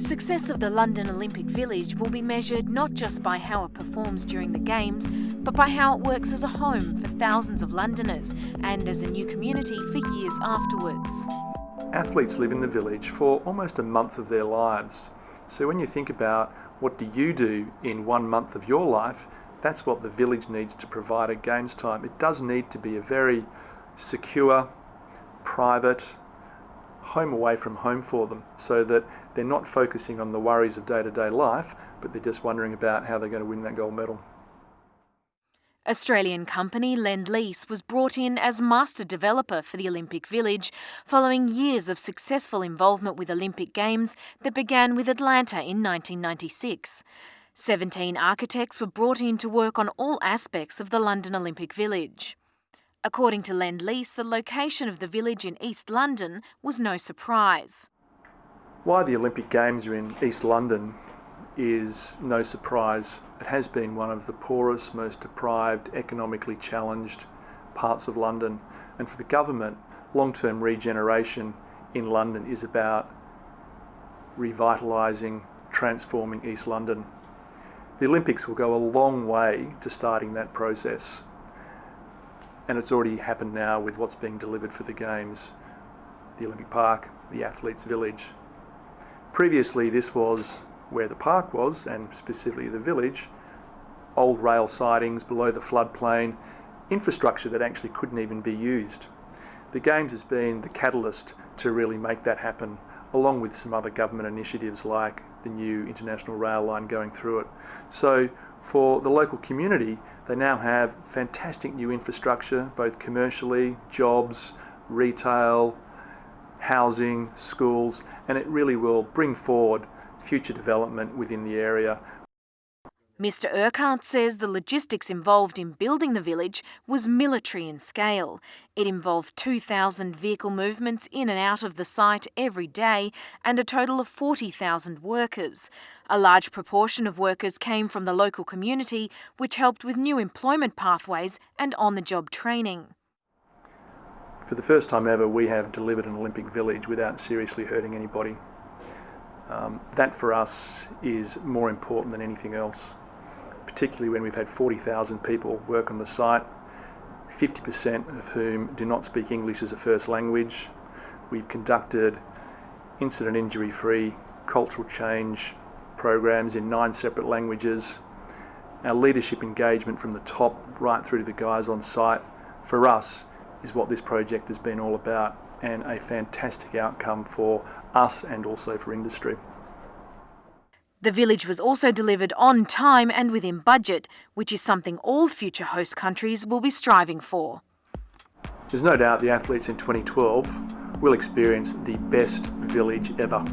success of the London Olympic Village will be measured not just by how it performs during the Games, but by how it works as a home for thousands of Londoners and as a new community for years afterwards. Athletes live in the village for almost a month of their lives. So when you think about what do you do in one month of your life, that's what the village needs to provide at Games time. It does need to be a very secure, private, home away from home for them so that they're not focusing on the worries of day-to-day life, but they're just wondering about how they're going to win that gold medal. Australian company Lendlease was brought in as master developer for the Olympic Village following years of successful involvement with Olympic Games that began with Atlanta in 1996. 17 architects were brought in to work on all aspects of the London Olympic Village. According to Lendlease, the location of the village in East London was no surprise. Why the Olympic Games are in East London is no surprise. It has been one of the poorest, most deprived, economically challenged parts of London. And for the government, long-term regeneration in London is about revitalising, transforming East London. The Olympics will go a long way to starting that process and it's already happened now with what's being delivered for the Games, the Olympic Park, the Athletes Village. Previously this was where the park was, and specifically the village, old rail sidings below the floodplain, infrastructure that actually couldn't even be used. The Games has been the catalyst to really make that happen, along with some other government initiatives like the new international rail line going through it. So for the local community, they now have fantastic new infrastructure, both commercially, jobs, retail, housing, schools, and it really will bring forward future development within the area Mr Urquhart says the logistics involved in building the village was military in scale. It involved 2,000 vehicle movements in and out of the site every day and a total of 40,000 workers. A large proportion of workers came from the local community, which helped with new employment pathways and on-the-job training. For the first time ever, we have delivered an Olympic village without seriously hurting anybody. Um, that for us is more important than anything else particularly when we've had 40,000 people work on the site, 50% of whom do not speak English as a first language. We've conducted incident injury free cultural change programs in nine separate languages. Our leadership engagement from the top right through to the guys on site for us is what this project has been all about and a fantastic outcome for us and also for industry. The village was also delivered on time and within budget, which is something all future host countries will be striving for. There's no doubt the athletes in 2012 will experience the best village ever.